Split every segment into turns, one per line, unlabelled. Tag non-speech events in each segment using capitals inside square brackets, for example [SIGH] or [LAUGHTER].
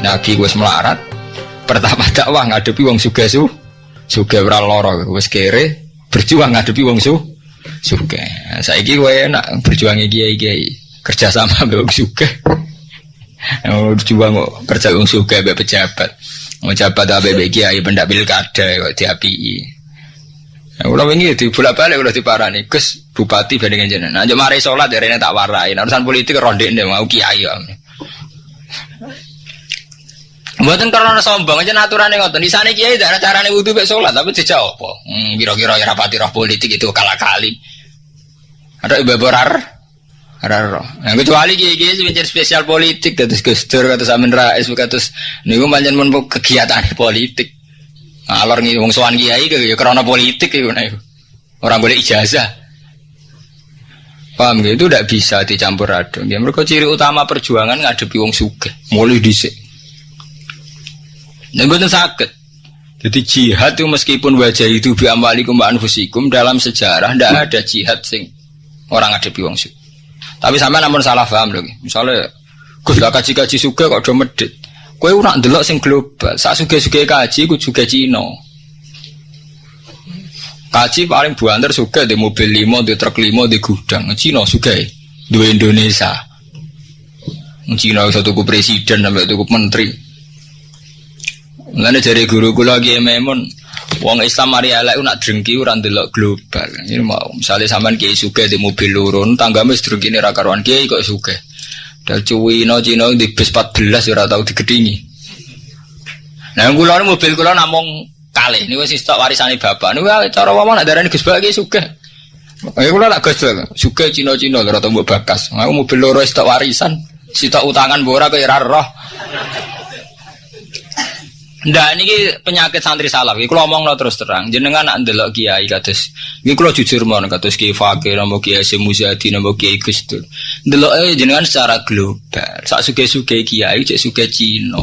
Jadi Nabi wis melarat pertama dakwah ngadepi wong sugih su sugih ora lara wis kere berjuang ngadepi wong su sugih. Saiki kowe enak berjuang kiai-kiai kerja sama [LAUGHS] mbek wong sugih. Berjuang kok kerja wong sugih mbek pejabat. Mau jabat abe kiai pendak pilkada kok diapii. Ya, ulah wingi di bolak balik udah diparani Gus bupati bandingan jenengan. Nah, mari sholat dari tak warai. Nah, urusan politik ronde ini mau kiai ya. Buatan karena sombong aja aturan yang ngotot. Di sana kiai tidak ada caranya wudhu bek sholat, tapi dijawab apa? Hmm, kira-kira ya rapati roh politik itu kalah kali. Ada ibu borar, roh. Yang kecuali kiai kiai sih spesial politik, Gus Dur, kata Samin Rais, kata nih gue banyak kegiatan politik. Alor nih wong sowan kiai ya karena politik ya nah, Orang boleh ijazah. Paham gitu? Itu tidak bisa dicampur aduk. Ya, mereka ciri utama perjuangan ngadepi wong suge. Mulai dhisik. Nek mboten sakit. Jadi jihad itu meskipun wajah itu bi amwalikum wa anfusikum dalam sejarah tidak ada jihad sing orang ngadepi wong suge. Tapi sama namun salah paham loh. Misalnya Gus lah kaji-kaji suge kok do medit. Kue nak delok sing global. Saat suge-suge kaji, ku juga Cina. Kaji paling buantar suge di mobil limo, di truk limo, di gudang. Cina suge dua Indonesia. Cina bisa tuku presiden sampai tuku menteri. Mulane dari guru kula lagi memon wong Islam mari elek nak drengki ora ndelok global. Ini mau misalnya sampean kiai suge di mobil lurun, tanggamu drengki ini ra karuan kiai kok suge. Dari Cina Cina di bis 14 ya tau digedingi. Nah, kula mobil kula namung kali ini wis stok warisane bapak. Niku cara ngomong nak darani Gus Bak iki sugih. Ya kula nak Gus Bak, sugih Cina-Cina ora tau mbok bakas. Aku mobil loro stok warisan, sitok utangan mbok ora kaya roh. Ndak niki penyakit santri salaf. Iki kula omongno terus terang. Jenengan nak ndelok kiai kados iki kula jujur mon kados Kiai Fakir napa Kiai Semuzadi napa Kiai Gustur. Ndeloke jenengan secara global. Sak suge-suge kiai cek suge Cina.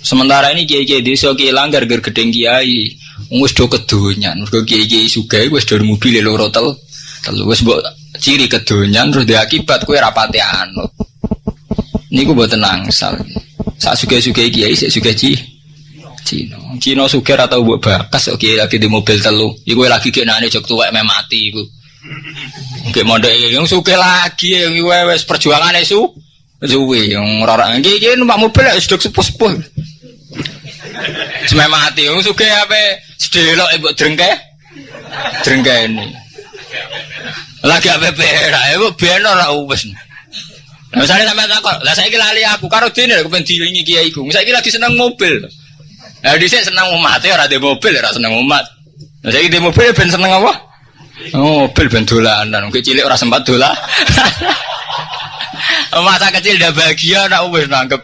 Sementara ini kiai-kiai desa kiai langgar ger gedeng kiai. Wis do kedonyan. Mergo kiai-kiai suge wis do mobil loro tel. Telu wis mbok ciri kedonyan terus diakibat kowe rapate anut. Niku mboten angsal. Sak suge-suge kiai sik suge Cina. Cina. Cina suger atau buat bakas oke lagi di mobil telu. Iku lagi kayak nane jok tua memang mati iku. Kayak mode yang suge lagi yang iku wes perjuangan itu. Zuwi yang orang iki iki numpak mobil ya sudah sepuh-sepuh. Semai mati yang suge apa sedelok ibu drengke. Drengke ini. Lagi apa pera ibu benar lah wes. Nah, misalnya sampai takut, lah saya lali aku karo aku pengen dilingi kiai iku. Saya lagi seneng mobil. Nah, sini seneng umat ya, ada mobil ya, seneng umat. Nah, saya di mobil ben seneng apa? Oh, mobil ben dolanan, mungkin cilik orang sempat dola. [LAUGHS] Masa kecil udah bahagia, nak wes nangkep.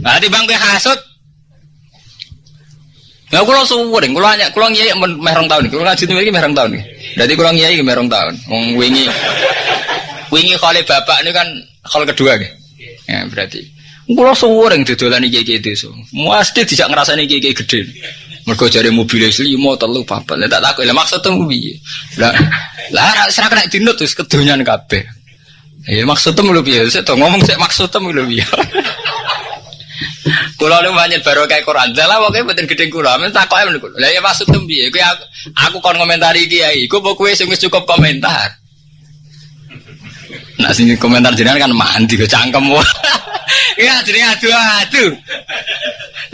Nah, di bang hasut. Ya kulo suwering, kulo hanya kulo ngiyai merong tahun, kulo ngaji iki merong tahun. Berarti kulo ngiyai merong tahun. Wong wingi wingi kali bapak ini kan kali kedua. Ya berarti. Kulo suwering dodolan iki iki desa. Mesti tidak ngrasani iki iki gede. Mergo jare mobil limo telu papat. Lah tak takut, lah maksudmu piye? Lah lah ora kena dinut wis kedonyan kabeh. Ya maksudmu lho piye? Sik ngomong sik maksudmu lho piye. Kula nu banyak baru kayak Quran. Lah pokoke mboten gedhe kula. Men takoke men kula. Lah ya maksudmu piye? Kowe aku, aku kon komentari kiai. Iku kowe sing wis cukup komentar. Nah sini komentar jenengan kan mandi ke cangkem. [LAUGHS] Iya jadi aduh aduh.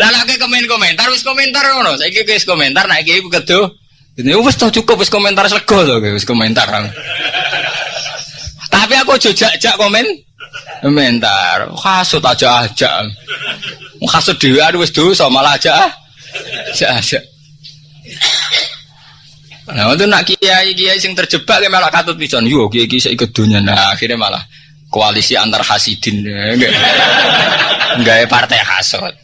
Lah ke komen komentar wis komentar ngono. Saiki wis komentar nek iki kedo. Ini wis tau cukup wis komentar sego to wis komentar. Tapi aku jojak-jak komen komentar. Kasut aja aja. Kasut dhewe wis dosa malah aja. Aja aja. Nah, itu nak kiai kiai sing terjebak ya malah katut pisan. Yo kiai kiai ikut dunia. Nah, akhirnya malah koalisi antar hasidin enggak. [LAUGHS] Partai hasut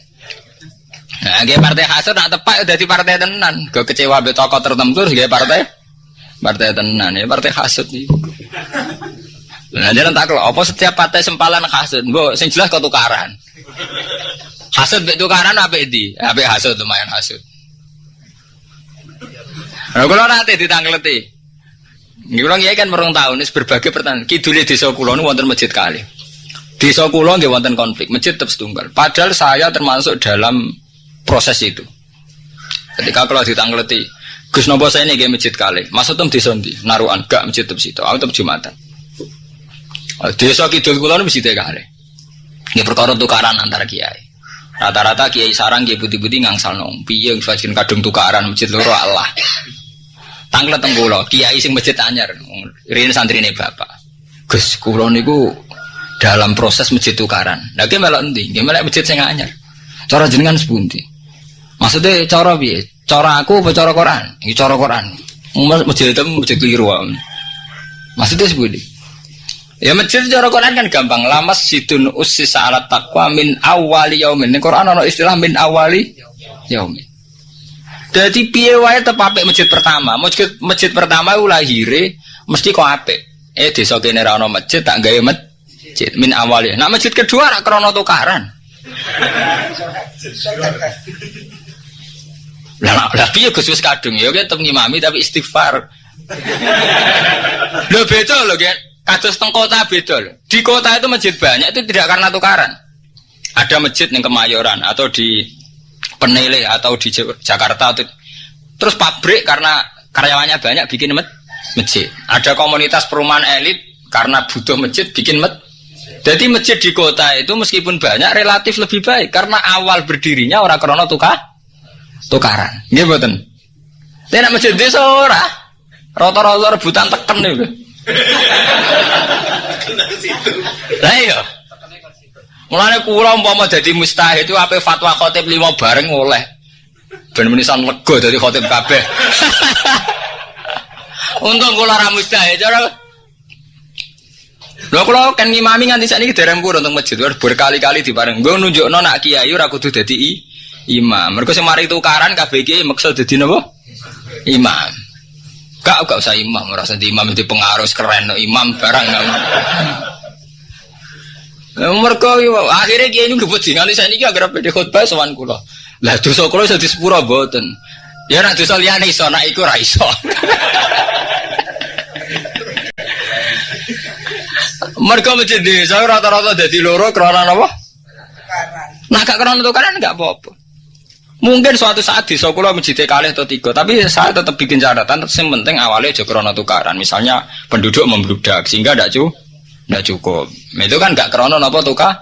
nah enggak partai hasut nak tepat udah di partai tenan. Ke kecewa be tokoh tertentu enggak partai? Partai tenan ya partai hasut nih nah jangan tak kalau apa setiap partai sempalan hasut bu sing jelas kau tukaran. Hasut be tukaran apa ini apa hasut lumayan hasut Nah, kalau nanti ditangkleti, ini orang kan merong tahun, ini berbagai pertanyaan. Kidulnya desa kulon wonten masjid kali. Desa kula nggih wonten konflik, masjid tetap setunggal. Padahal saya termasuk dalam proses itu. Ketika kalau ditangleti, Gus nopo saya ini masjid kali. Maksud tem desa ndi? Naruhan gak masjid tetap situ. Aku tetap Jumatan. Oh, desa kidul kula nu masjid kali. Nggih perkara tukaran antara kiai. Rata-rata kiai sarang kiai putih-putih ngangsal nong. Piye fajian kadung tukaran masjid loro Allah. Tanglet teng kiai sing masjid anyar. Rene santrine bapak. Gus kula niku dalam proses masjid tukaran. Nah, dia melok nanti, dia melok masjid saya anyar. Cara jenengan sepunti. Maksudnya cara bi, Cara aku apa cara Quran? Ini cara Quran. Masjid itu masjid keliru. Maksudnya sepunti. Ya masjid cara Quran kan gampang. Lamas sidun usis alat takwa min awali yaumin. Ini Quran ada istilah min awali yaumin. Jadi piye wae tepapek masjid pertama. Masjid masjid pertama itu lahire mesti kok apik. Eh desa kene ra masjid tak gawe masjid min awalnya. Nah masjid kedua rak krono tukaran. Lah lah piye Gus kadung ya kan ngimami tapi istighfar. Lho beda lho kan. Kados teng kota beda. Di kota itu masjid banyak itu tidak karena tukaran. Ada masjid yang Kemayoran atau di Penele atau di Jakarta atau terus pabrik karena karyawannya banyak bikin masjid. Ada komunitas perumahan elit karena butuh masjid bikin masjid jadi masjid di kota itu meskipun banyak relatif lebih baik karena awal berdirinya orang krono tukar tukaran. Nggih mboten. Nek masjid desa ora. Rata-rata rebutan teken niku. [LAUGHS] Lah iya. Mulane kula umpama dadi mustahid itu apa fatwa khotib lima bareng oleh. Ben menisan lega dadi khotib kabeh. [LAUGHS] Untung kula ra mustahid, cara Lho kalau kan ngimami nganti saat ini dereng pun untuk masjid berkali-kali di bareng. Gue nunjuk nona kiai ora kudu dadi imam. Mereka semari tukaran KBG maksud dadi napa? Imam. Gak gak usah imam, merasa di imam itu pengaruh keren no, imam barang. Mereka akhirnya kiai ini gebut sih nganti saat ini agar pede khutbah sowan kulo. Lah dosa kulo iso disepuro boten. Ya nak dosa liyane iso, nak iku ra iso. [LAUGHS] Mereka masjid desa rata-rata jadi loro kerana apa? Nah gak kerana tukaran nggak apa-apa. Mungkin suatu saat di Sokolo masjid kali atau tiga, tapi saya tetap bikin catatan. Yang penting awalnya kerana tukaran. Misalnya penduduk membludak sehingga tidak cukup, tidak cukup. Itu kan gak kerana apa tukar.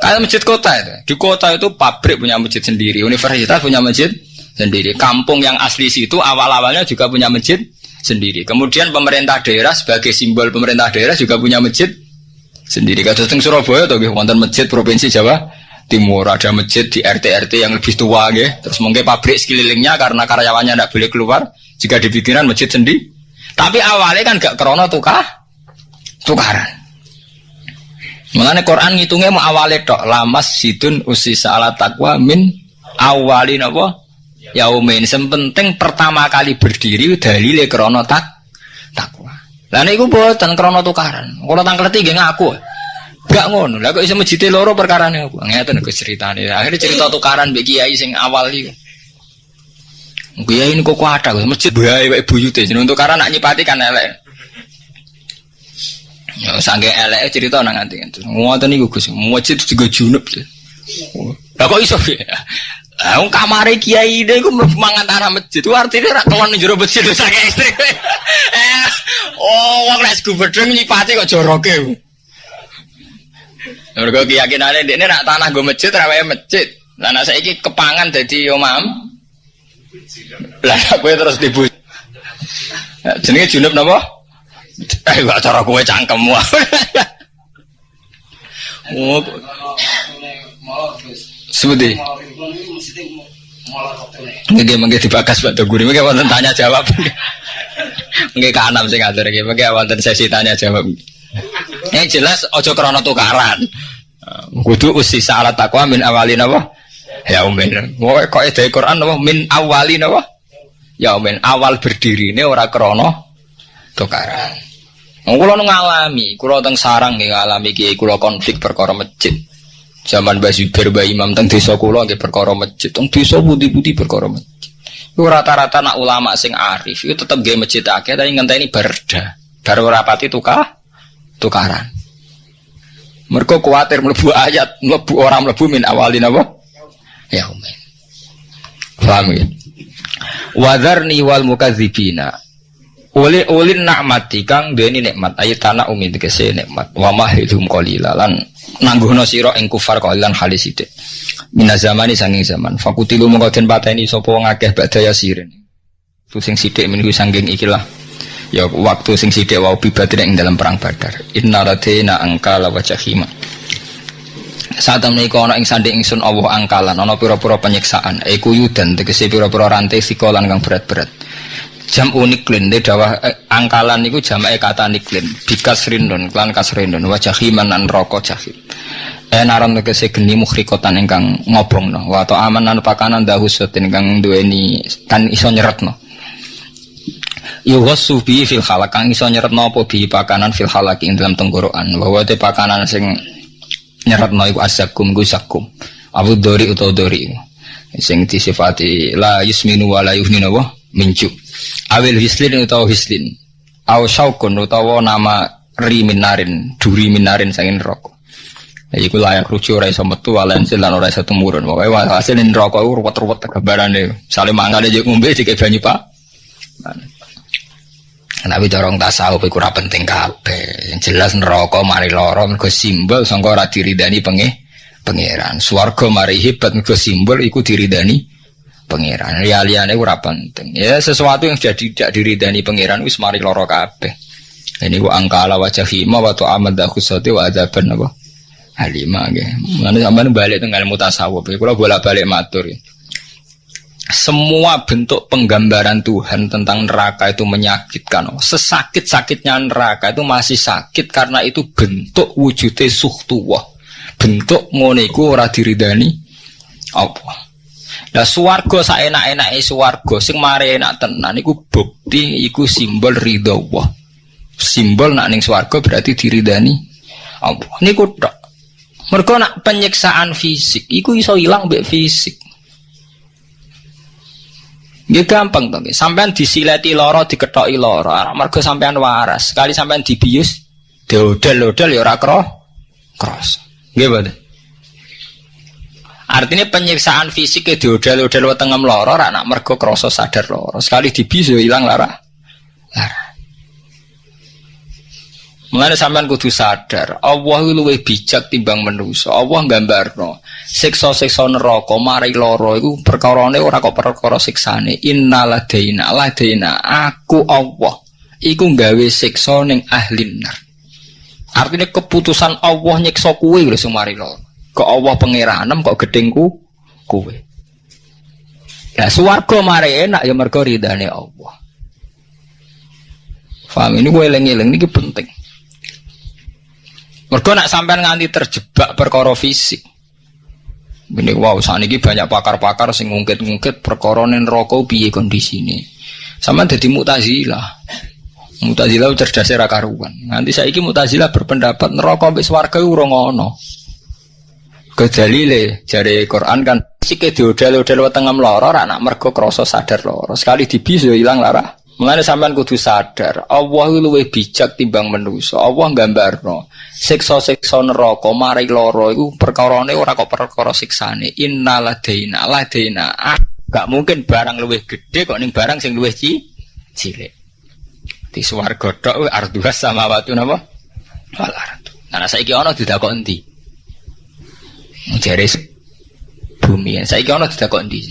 Kayak masjid kota itu. Di kota itu pabrik punya masjid sendiri, universitas punya masjid sendiri. Kampung yang asli situ awal-awalnya juga punya masjid sendiri. Kemudian pemerintah daerah sebagai simbol pemerintah daerah juga punya masjid sendiri. Kados teng Surabaya atau wonten masjid provinsi Jawa Timur ada masjid di RT RT yang lebih tua nggih. Terus mungkin pabrik sekelilingnya karena karyawannya tidak boleh keluar jika dibikinan masjid sendiri. Tapi awalnya kan gak krono tukah tukaran. Mengenai Quran ngitungnya mau awalnya dok lamas sidun usi salat takwa min awalin apa yaumin. Penting pertama kali berdiri dalile krono tak takwa. Lah niku mboten krana tukaran. Kula tangkleti nggih ngaku. Gak ngono. Lah kok iso mejite loro perkarane apa? Ngeten Gus ceritane. Akhirnya cerita tukaran mbek kiai sing awal iki. Kiai kok ada Gus masjid bae wae buyute jeneng tukaran nak nyipati kan elek. Ya sange elek cerita nang nganti. Ngoten niku Gus. Masjid juga junub. Lah kok iso ya? Lah kamare kiai ini iku mangan tanah masjid. Itu artinya ora kelon njero masjid sange ekstrim. Eh, [LAUGHS] Oh, wong nek gubedeng nyipati kok joroke. Mergo keyakinane dekne nak tanah go masjid rawe masjid. Lah nek saiki kepangan dadi omam. Lah kowe terus dibu. Jenenge junub napa? [LAUGHS] Eh gak cara kowe cangkemmu. Oh. Seperti. Nggih mengke dibakas Pak Doguri, mengke wonten tanya jawab. [LAUGHS] Nggih kanam sing ngatur iki, mengke wonten sesi tanya jawab. Yang jelas ojo krana tukaran. Kudu usi salat takwa min awalin apa? Ya umin. Woe kok ide Quran apa min awalin apa? Ya umin awal berdiri ini ora krono tukaran. Kula nu ngalami, kula teng sarang nggih ngalami kiai kula konflik perkara masjid. Zaman Mbah Zubair Mbah Imam teng desa kula nggih perkara masjid, teng desa putih-putih perkara masjid. Iku rata-rata nak ulama sing arif itu tetep nggih masjid akeh tapi ngenteni berda. Baru rapati tukah tukaran. Mereka khawatir melebu ayat, melebu orang melebu min awalin apa? Yaumin. Paham ya? Wadharni wal mukadzibina. Uli ulin nakmati kang duweni nikmat. Ayat tanah umi tegese nikmat. Wa mahilhum qalila lan nangguhno sira ing kufar qalilan halis sithik. Mina zamani sanging zaman. Fakutilu mongko den pateni sapa wong akeh badaya sirin. Tu sing sithik meniku sanging ikilah. Ya waktu sing sithik wau bibadine ing dalam perang badar. Inna radina angka la wajahima saat temen iku ana ing sanding ingsun Allah angkalan. Ana pira-pira penyiksaan. Iku yudan tegese pira-pira rantai sikolan kang berat-berat jam uniklin de dawa eh, angkalan niku jamake kata niklin bikas rindon klan kasrindon wajah himan nan rokok jahim eh naron tegese geni mukhrikotan ingkang ngobongno wa to aman nan pakanan dahusatin ingkang duweni kan iso nyeretno. Yughassu bi fil kang iso nyeretno apa bi pakanan fil halak ing dalam tenggorokan. Bahwa te pakanan sing nyeretno iku asakum gusakum abu dori utawa dori sing disifati la yusminu wa la yuhninu wa mincu awil hislin utawa hislin aw syaukun utawa nama riminarin duri minarin sangin rokok Ya, iku layak rujuk ora iso metu walensil lan ora iso tumurun. Pokoke hasil neraka iku ruwet-ruwet gambarane. Sale mangane jek ngombe dikek banyu Pak. Tapi corong tasawuf iku ora penting kabeh. Yang jelas neraka mari lara mergo simbol sangka ora diridani penge pangeran. Swarga mari hebat mergo simbol iku diridani pangeran. Liya-liyane ora penting. Ya sesuatu yang sudah tidak diridani pangeran wis mari lara kabeh. Ini wa angkala wa jahima wa tu'amad dakhusati wa adaban apa? Halimah nggih. Mulane sampean balik teng ilmu tasawuf. Kula bolak-balik matur. Ya. Semua bentuk penggambaran Tuhan tentang neraka itu menyakitkan. Sesakit-sakitnya neraka itu masih sakit karena itu bentuk wujudnya suhtuwah. Bentuk ngoniku ora diridani apa. Lah swarga saenak-enake swarga sing mari enak tenan iku bukti iku simbol ridho Allah. Simbol nak ning swarga berarti diridani Allah. Niku tok. Mergo nak penyiksaan fisik iku iso ilang mbek fisik. Nggih gampang nggih. Sampean disileti lara, diketoki lara. Mergo sampean waras. Sekali sampean dibius, diodel-odel ya cross. Nggih, Pak. Artinya penyiksaan fisik ke diodel-odel tengah meloro, anak mergo kroso sadar loro. Sekali dibius ya hilang lara. Lara. Mulane sampean kudu sadar, Allah luwih bijak timbang manusa. Allah nggambarno, siksa-siksa neraka mari lara iku perkarane ora kok perkara siksane. Innaladaina ladaina aku Allah iku nggawe siksa ning ahli nar. Artinya keputusan Allah nyiksa kuwe lho sing mari. Kok Allah pangeranem kok gedengku kuwe. Ya swarga mari enak ya mergo ridane Allah. Faham ini gue eling-eling ini penting. Mergo nak sampean nganti terjebak perkara fisik. Ini wow, saat ini banyak pakar-pakar sing ngungkit-ngungkit perkara neraka piye kondisine. Sama jadi mutazilah. Mutazilah cerdas ra karuan. Nanti saiki mutazilah berpendapat neraka mbek swarga ora ngono. Kedalile jare Quran kan sike diodel-odel wetenge mloro ra nak mergo krasa sadar loro. Sekali dibis yo ilang lara. Mengenai sampean kudu sadar, Allah luwih bijak timbang manusa. Allah nggambarno, siksa-siksa neraka mari lara iku perkarane ora kok perkara siksane. Innaladaina ladaina. Ah, gak mungkin barang luwih gede kok ning barang sing luwih ci cilik. Di swarga tok arduhas samawati napa? Wal ardu. Nah saiki ana didakok endi? Jare bumi. Saiki ana didakok endi?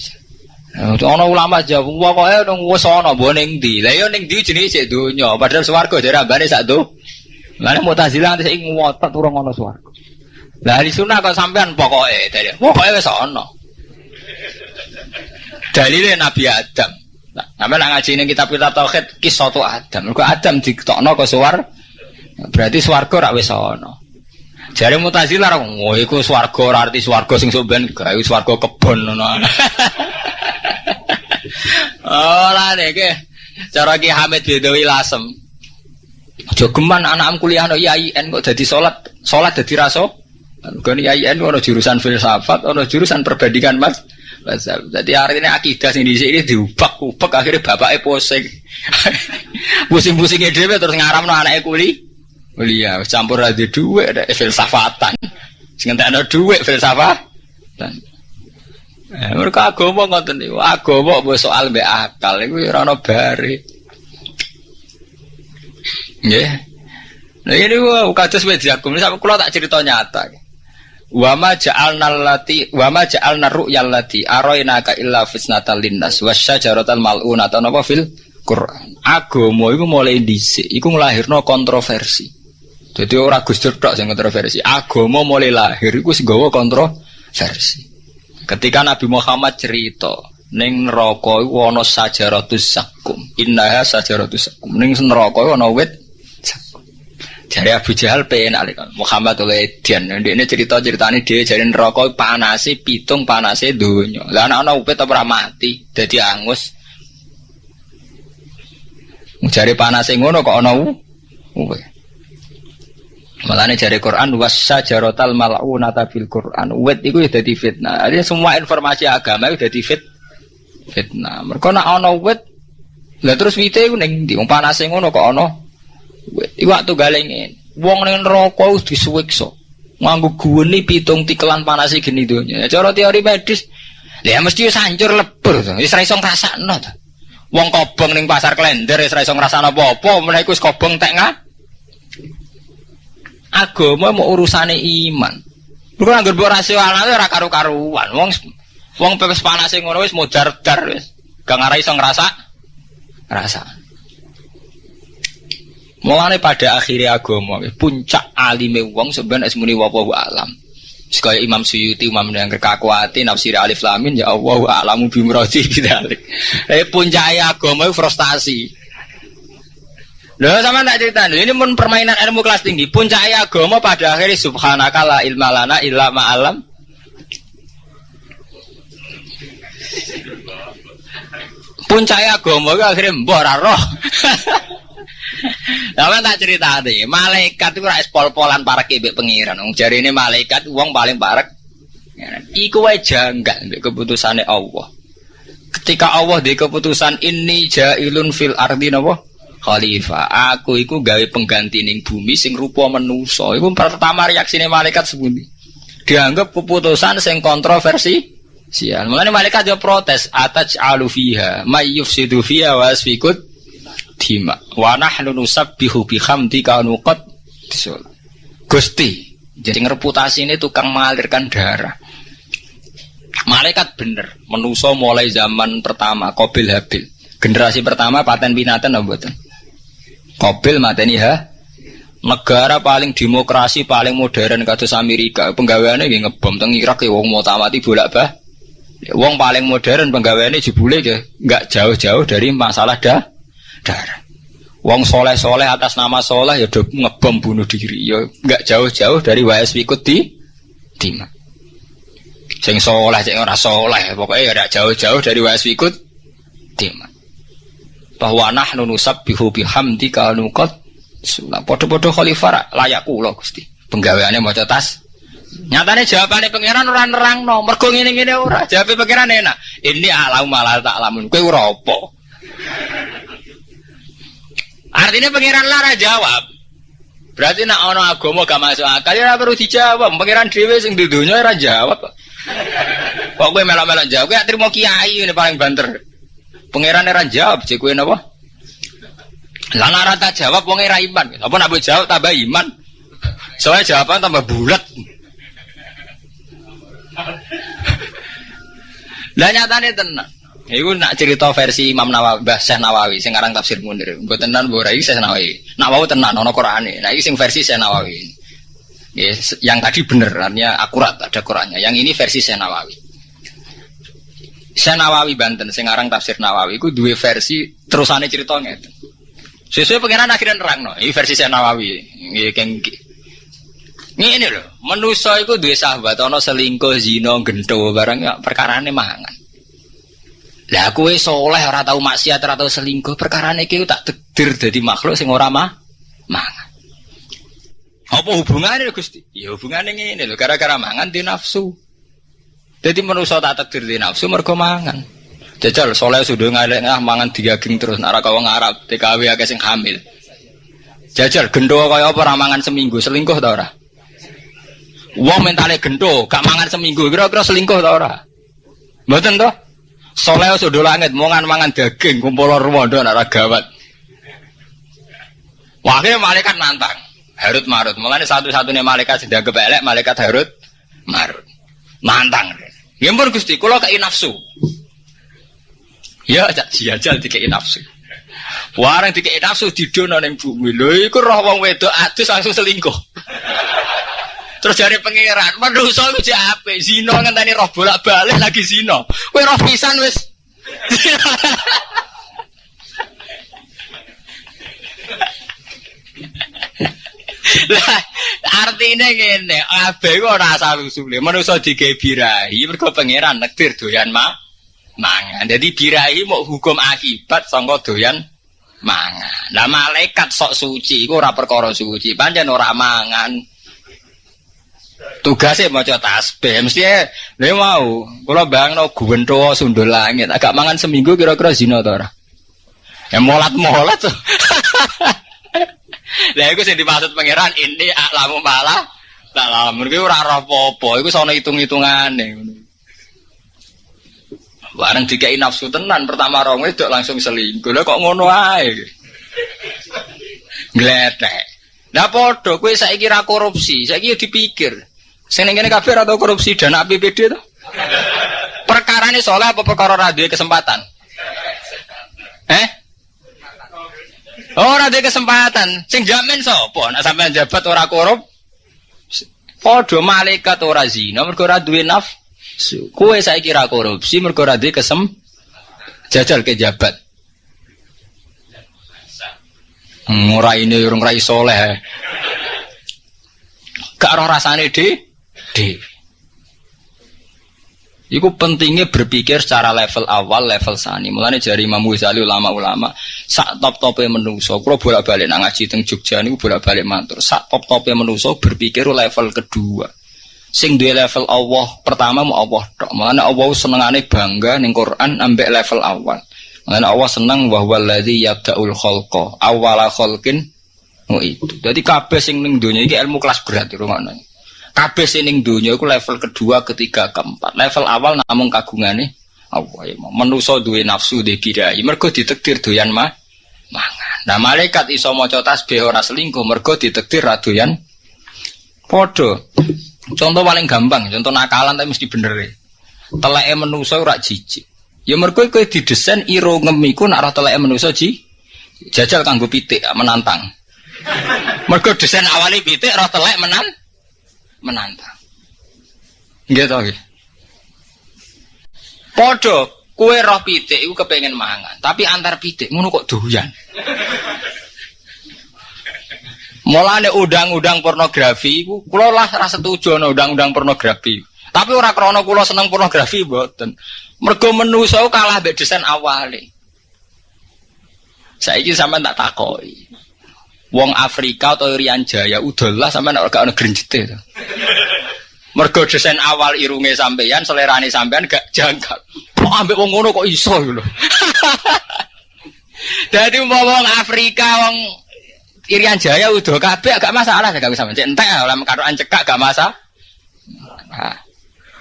Ana ulama jawab, pokoke nang wis ana mbok ning ndi. Lah yo ning ndi jenenge sik donya, padahal swarga jare ambane sak do. Lah Mu'tazilah sik ngotot urung ana swarga. Lah di sunah kok sampean pokoke dari pokoke wis ana. Dalile Nabi Adam. Nah, sampean ngaji ning kitab-kitab tauhid kisah Adam. Kok Adam ditokno ke swar. Berarti swarga rak wis ana. Jare Mu'tazilah, oh iku swarga ora arti swarga sing sok ben gawe swarga kebon [LAUGHS] oh lah deh ke. Cara Ki Hamid Bedawi lasem. Jogeman anak kuliah no IAIN kok jadi sholat. Sholat jadi raso. Kan IAIN ono jurusan filsafat ono jurusan perbandingan mas. Jadi hari ini akidah sing di sini diubah ubah akhirnya bapaknya pusing. [LAUGHS] Pusing pusingnya dia terus ngaram no anaknya Mulia campur ada duit ada filsafatan. Sing ada duit filsafatan. Eh, mereka agama ngoten niku. Agama mbok soal mbek akal iku ora ono bare. Nggih. Nah ini gua kados wis diakum sampe kula tak cerita nyata. Wa ma ja'alna allati wa ma ja'alna ru'yal lati araina ka illa fitnatal linnas wasyajaratal mal'unata napa fil Quran. Agama iku mulai dhisik iku nglahirno kontroversi. Jadi ora Gus Dur tok sing kontroversi. Agama mulai lahir iku sing gawa kontroversi. Ketika Nabi Muhammad cerita ning neraka iku ana sajaratus sakum. Innaha sajaratus sakum. Ning neraka ana wit sakum. Jari Abu Jahal pengen alik Muhammad oleh Dian. Ini cerita ceritanya dia jadi neraka panasi pitung panasi dunia. Lah anak anak wit apa mati, jadi angus. Jari panasi ngono kok ana wit. Malah jari Quran wasa jarotal mal'unata fil Quran. Wet itu ya jadi fitnah. Jadi semua informasi agama itu jadi fit fitnah. Mereka nak ono wet, lah terus wite itu neng di panas ngono kok ono wet. Iku waktu galengin. Wong neng rokok disuwikso. Nganggu guni pitung tikelan panas gini dunia. Cara teori medis, ya mesti sancur lebur tuh. Wis ra iso ngrasakno tuh. Wong kobong ning pasar klender wis ra iso ngrasakno apa-apa, menawa kobong tek ngah agama mau urusane iman. Bukan anggar buat rasional ora karu-karuan. Wong wong pepes panas ngono wis modar-dar wis. Gak ngarai iso ngerasa rasa. Mulane pada akhirnya agama puncak alime wong sebenarnya semuni wabahu alam. Sekaya Imam Suyuti, Imam yang kekakuati, nafsir alif lamin, ya Allah, alamu bimroti bidalik. Eh puncak agama frustasi. Loh sama tak cerita ini pun permainan ilmu kelas tinggi. Puncak agama pada akhirnya subhanaka la ilma lana illa ma'alam. Puncak agama itu akhirnya mbok roh. [LAUGHS] Sama tak cerita nih, malaikat itu rais pol-polan para kebek pengiran. Jari ini malaikat uang paling parek. Iku wae enggak keputusannya Allah. Ketika Allah di keputusan ini jailun fil ardi napa? Khalifah. Aku iku gawe pengganti ning bumi sing rupa menusa. Iku pertama reaksine malaikat sepundi. Dianggap keputusan sing kontroversi. Sial. Mulane malaikat yo protes, ataj alu fiha, may yufsidu fiha wa asfikut dima. Wa nahnu nusabbihu bihamdika nuqad disul. Gusti, jadi reputasi ini tukang mengalirkan darah. Malaikat bener, menuso mulai zaman pertama, Kobil Habil. Generasi pertama paten binatan apa betul? Kobil mateni ha. Negara paling demokrasi paling modern kados Amerika, penggaweane nggih ngebom teng Irak ya wong tamati bolak-balik. Wong paling modern penggaweane jebule ya nggak jauh-jauh dari masalah dah darah. Wong soleh-soleh atas nama soleh ya do ngebom bunuh diri ya nggak jauh-jauh dari WS ikut di Tima. Sing soleh sing ora soleh pokoknya ya jauh-jauh dari WS ikut Tima bahwa nahnu nusabbihu bihamdika nuqad sulah padha-padha khalifah layak kula Gusti. Penggaweane maca tas. Nyatane jawabane pangeran ora nerangno. Mergo ngene-ngene ora. Jawabe pangeran enak. Ini alam malah tak lamun kowe ora artinya pangeran lara jawab. Berarti nak ono agama gak masuk akal ya perlu dijawab. Pangeran dhewe sing di dunya ora jawab kok. Kowe melok-melok jawab? Kowe terima kiai ini paling banter Pangeran era jawab, cek kue napa? Lana rata jawab wong era iman. Apa nak jawab tambah iman? Soalnya jawaban tambah bulat. Lah nyatane tenan. Iku nak cerita versi Imam Nawawi, Mbah Syekh Nawawi sing aran tafsir Munir. Mbok tenan mbok ora iki Syekh Nawawi. Nak wau tenan ana Qur'ane. Nah iki sing versi Syekh Nawawi. Yes, yang tadi bener, artinya akurat ada Qur'annya. Yang ini versi Syekh Nawawi. Saya Nawawi Banten, sing aran tafsir Nawawi, itu dua versi terusane ceritanya. Sesuai pengiran akhirnya nerang no, ini versi saya Nawawi, ini. Ini loh, manusia itu dua sahabat, ono selingkuh, zino, gento, barang ya perkara ini mangan. Lah aku soleh ora tau maksiat ora tau selingkuh perkara iki tak tegdir dadi makhluk sing ora mah mangan. Apa hubungannya Gusti? Ya hubungannya ini loh gara-gara mangan di nafsu. Jadi manusia tak takdir di nafsu mergo mangan. Jajal soleh sudah ngalek ngah mangan digaging terus nara kau ngarap TKW agak sing hamil. Jajal gendo kaya apa ramangan seminggu selingkuh ta ora? Wong mentale gendo gak mangan seminggu kira-kira selingkuh ta ora? Mboten toh? Soleh sudah langit mangan mangan daging kumpul ruwondo ora gawat. Wakil malaikat nantang. Harut marut. Mulane satu-satunya malaikat sing dianggap elek malaikat Harut marut. Nantang. Ya pun Gusti, kula kei nafsu. Ya cak jajal dikei nafsu. Warang dikei nafsu didono ning bumi. Lho iku roh wong wedok adus langsung selingkuh. Terus dari pangeran, manusa iku jek apik, zina ngenteni roh bolak-balik lagi zina. Kowe roh pisan wis. [LAUGHS] Lah artine ngene, abe kok ora asal usule. Manusa digawe birahi mergo pangeran nektir doyan ma mangan. Jadi birahi mau hukum akibat sangka doyan mangan. Lah malaikat sok suci iku ora perkara suci, pancen ora mangan. Tugasnya mau tasbih, mesti dia mau. Kalau bang no guwento sundul langit, agak mangan seminggu kira-kira zina atau ora? Ya molat molat tuh. [LAUGHS] Lah iku sing dimaksud pangeran ini aklamu malah tak lamun kuwi ora ora apa-apa, iku sono hitung-hitungane ngono. Bareng dikai nafsu tenan pertama rong wedok langsung selingkuh. Lah kok ngono ae. Gletek. Lah padha kowe saiki ra korupsi, saiki ya dipikir. Sing ning kabeh atau korupsi dana APBD to? Perkara ini soalnya apa perkara ra kesempatan? Eh? Ora ada kesempatan. Sing jamin sapa? Nek sampean jabat ora korup. Padha malaikat ora zina mergo ora duwe nafsu. Kowe saiki ra korupsi mergo ora duwe kesem jajal ke jabat. Hmm, ora ini urung ra soleh. Gak roh rasane de, de. Iku pentingnya berpikir secara level awal, level sani. Mulane jari Imam Ghazali ulama-ulama sak top-tope menungso. Kalau bolak-balik nang ngaji teng Jogja niku bolak-balik matur. Sak top-tope menungso berpikir level kedua. Sing duwe level Allah pertama mau Allah tok. Mulane Allah senengane bangga ning Quran ambek level awal. Mulane Allah seneng wa huwallazi yabda'ul awwala khalqin Oh itu. Jadi kabeh sing ning donya iki ilmu kelas berat di rumah Kabeh sining dunia iku level kedua, ketiga, keempat. Level awal namun kagungane Allah ya. Menusa duwe nafsu de kirai. Mergo ditekdir doyan mah mangan. Nah malaikat iso maca tasbih ora selingkuh mergo ditekdir ra doyan padha. Contoh paling gampang, contoh nakalan tapi mesti bener e. Teleke menusa ora jijik. Ya mergo kowe didesain iro ngemiku nak ora teleke menusa ji jajal kanggo pitik menantang. Mergo desain awalnya pitik ora telek menan menantang. Gitu oke. Podo, kue roh pitik iku kepengen mangan, tapi antar pitik ngono kok doyan. Mulane undang-undang pornografi iku kula lah ra setuju ana undang-undang pornografi. Tapi ora krana kula seneng pornografi mboten. Mergo menusa kalah mbek desain awale. Saiki sampean tak takoki. Wong Afrika atau Irian Jaya udahlah sampai nak gak ono grenjete to. Mergo desain awal irunge sampeyan, selerane sampeyan gak jangkar. Kok ambek wong ngono kok iso lho. [LAUGHS] Dadi wong Afrika wong Irian Jaya udah kabeh gak masalah gak sampeyan. Cek entek lah karoan cekak gak masalah.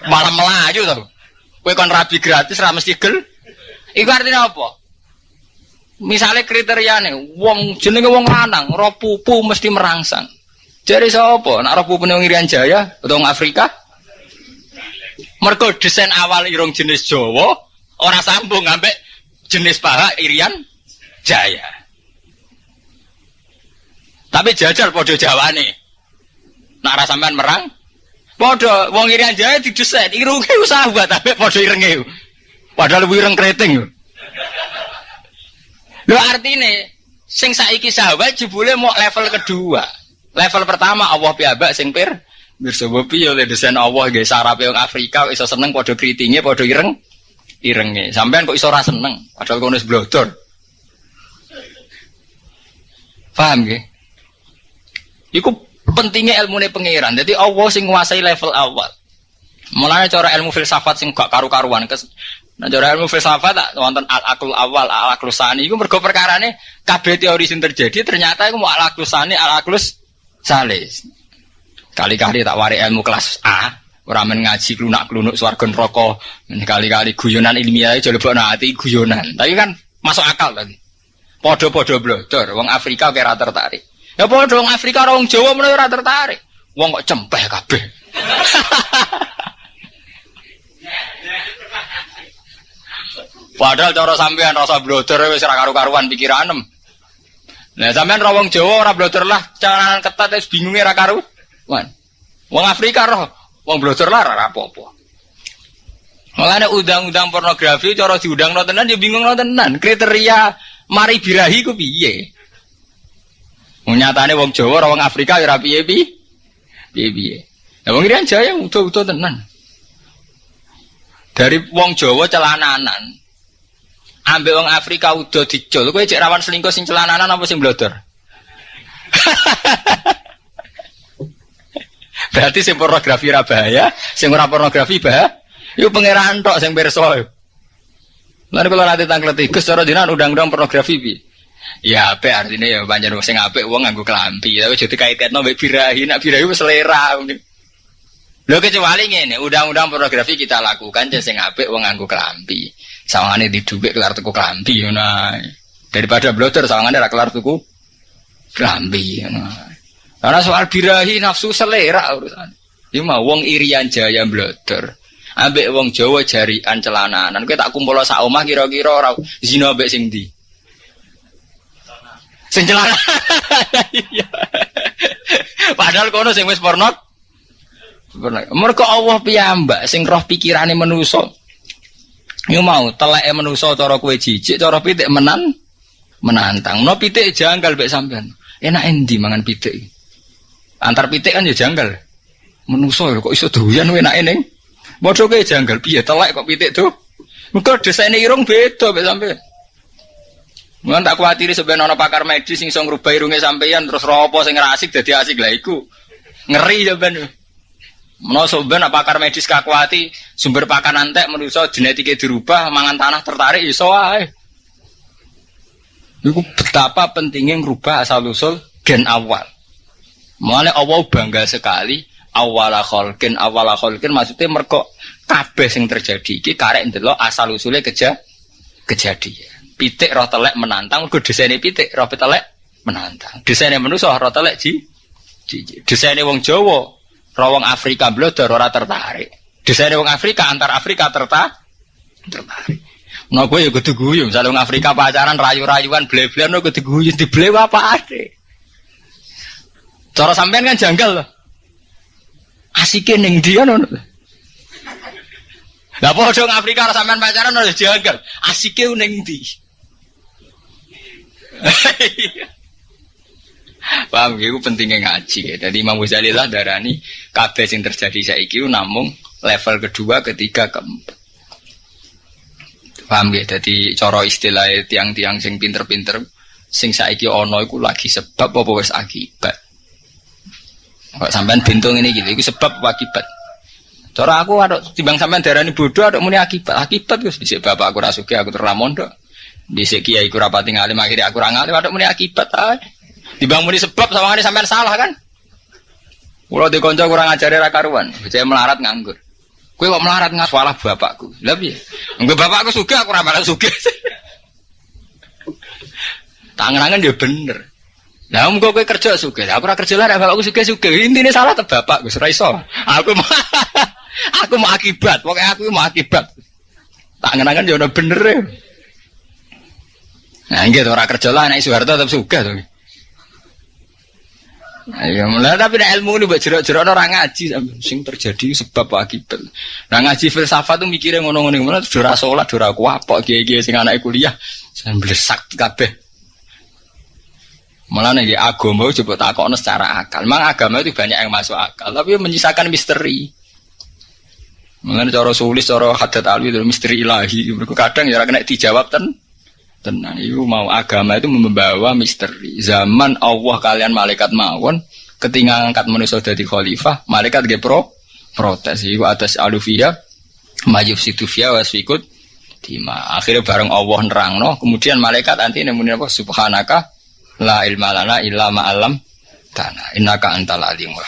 Malah melaju to. Kowe kon rabi gratis ra mesti gel. Iku artinya apa? Misalnya kriteria nih, wong jenenge wong lanang, roh pupu mesti merangsang. Jadi siapa? Nak roh pupu Irian Jaya atau Afrika? Mereka desain awal irung jenis Jawa, orang sambung ngambek jenis paha Irian Jaya. Tapi jajal podo Jawa nih. Rasa sampean merang, podo wong Irian Jaya didesain irungnya usaha buat tapi podo irengnya. Padahal lebih ireng keriting. Lo artinya sing saiki sahabat jebule mau level kedua. Level pertama Allah piyambak sing pir Bersama piye oleh desain Allah guys sarape yang Afrika iso seneng padha kritinge padha ireng irenge. Sampean kok iso ora seneng padahal kono blodor. Paham nggih? Iku pentingnya ilmu pangeran. Jadi Allah sing nguasai level awal. Mulanya cara ilmu filsafat sing gak karu-karuan Nah, cara ilmu filsafat tak wonten al akul awal, al akul sani. Iku mergo perkarane kabeh teori sing terjadi ternyata iku mau al akul sani, al aklus salis. Kali-kali tak wari ilmu kelas A, ora men ngaji klunak-klunuk swarga neraka. Kali-kali guyonan ilmiah aja lebokno ati guyonan. Tapi kan masuk akal tadi. Podo-podo blodor, wong Afrika kira tertarik. Ya podo wong Afrika wong Jawa mulai ora tertarik. Wong kok cempeh kabeh. [LAUGHS] Padahal cara sampean rasa bloder wis ora karu-karuan pikiranem. Nah, sampean ra wong Jawa ora bloder lah, calanan ketat wis bingunge ra karuan. Wong Afrika roh, wong bloder lah ora apa-apa. Makanya undang-undang pornografi cara diundang no tenan ya bingung no tenan. Kriteria mari birahi ku piye? Nyatane wong Jawa ora wong Afrika ya piye piye. Piye Ya wong Irian Jaya utuh-utuh tenan. Dari wong Jawa celananan, Ambil wong Afrika udah dicul, kowe cek rawan selingkuh sing celananan apa sing blodor? [LAUGHS] Berarti sing pornografi ra bahaya, sing ora pornografi bahaya. Iku pangeran tok sing pirsa. Lalu kalau nanti tanggal tiga, cara dinan undang-undang pornografi bi. Ya apik artinya ya panjang sing apik wong nganggo kelampi, tapi jadi kaitno mbek birahi, nak birahi selera. Lho kecuali ngene, undang-undang pornografi kita lakukan sing apik wong nganggo kelampi. Sawangane di dhuwit kelar tuku klambi ngono Daripada bloter sawangane ra kelar tuku klambi ngono. Karena soal birahi nafsu selera urusan. Ini mah wong irian jaya bloter. Ambek wong Jawa jarian celananan. Kowe tak kumpul sak omah kira-kira ora zina ambek sing ndi? Sing celana. [LAUGHS] Padahal kono sing wis porno. Mergo Allah piyambak sing roh pikirane manusa. Yo mau teleke manusa cara kowe jijik, cara pitik menan menantang. No pitik janggal mek sampean. Enak endi mangan pitik? Antar pitik kan ya janggal. Manusa kok iso doyan enake ning. Padha kowe janggal piye telek kok pitik tuh? Muga desaine irung beda mek sampean. Mungkin tak khawatir sebenarnya ana pakar medis sing iso ngrubah irunge sampean terus ropo sing asik dadi asik lah iku. Ngeri ya ben. Menawa ben pakar medis kakuati sumber pakan antek manusia genetiknya dirubah mangan tanah tertarik iso ae. Iku betapa pentingnya ngerubah asal usul gen awal. Mulane Allah bangga sekali awala kholkin awala kholkin maksudnya merkok kabeh sing terjadi iki karek ndelok asal usulnya keja kejadian. Pitik roh telek menantang mergo desaine pitik roh telek menantang. Desaine manusa roh telek ji desaine wong Jawa Rawang Afrika blodor ora tertarik. Desain wong Afrika antar Afrika tertarik. Tertarik. Nah gue ya kudu guyu, misalnya Afrika pacaran rayu-rayuan ble-blean no kudu guyu dibele apa ade. Cara sampean kan janggal loh. Asike ning dia ngono. Lah padha Afrika sampean pacaran ora janggal. Asike ning ndi? [LAUGHS] Paham ya, itu pentingnya ngaji ya. Jadi Imam Ghazali lah darani kabeh yang terjadi saiki namung level kedua, ketiga, keempat. Paham ya? Jadi coro istilah tiang-tiang sing pinter-pinter sing saiki ono iku lagi sebab apa wis akibat. Kok sampean bintung ini gitu, itu sebab apa akibat. Cara aku ada timbang sampean darani bodoh ada muni akibat. Akibat Gus dhisik bapak aku rasuki aku terlamondo. Dhisik kiai aku rapati ngalim akhirnya aku ora ngalim ada muni akibat ae. Dibangun sebab sama ini sampai salah kan? Kalau di konco kurang ajar ra karuan, saya melarat nganggur. Kue kok melarat nggak salah bapakku. Lebih. Enggak bapakku suka, aku ramal suka. Tangan-tangan dia bener. Nah, muka kue kerja suka. Aku ora kerja lah, bapakku suka suka. Intinya salah tuh bapak, gue iso. Aku mau, [LAUGHS] aku mau akibat. Pokoknya aku mau akibat. Tangan-tangan dia udah bener ya. Nah, gitu orang kerja lah, anak Soeharto tetap suka tuh. Ayo, mulai tapi ada ilmu ini buat jerak-jerak orang ngaji sing terjadi sebab akibat. Nah ngaji filsafat tuh mikirnya ngono-ngono tuh dora sholat, dora kiai-kiai sing anak kuliah, saya belesak kabeh. Malah nih agama coba takokno secara akal. Memang agama itu banyak yang masuk akal, tapi menyisakan misteri. Mengenai cara sulis, cara hadat alwi misteri ilahi. Mereka kadang ya kena dijawab ten. Tenang, itu mau agama itu membawa misteri. Zaman Allah kalian malaikat mawon, ketika angkat manusia dari khalifah, malaikat pro protes. Itu atas alufia, majub situfia wasfikut Dima. Akhirnya bareng Allah nerangno, kemudian malaikat nanti nemuni apa? Subhanaka la ilma lana illa ma alam tanah. Innaka antal alimul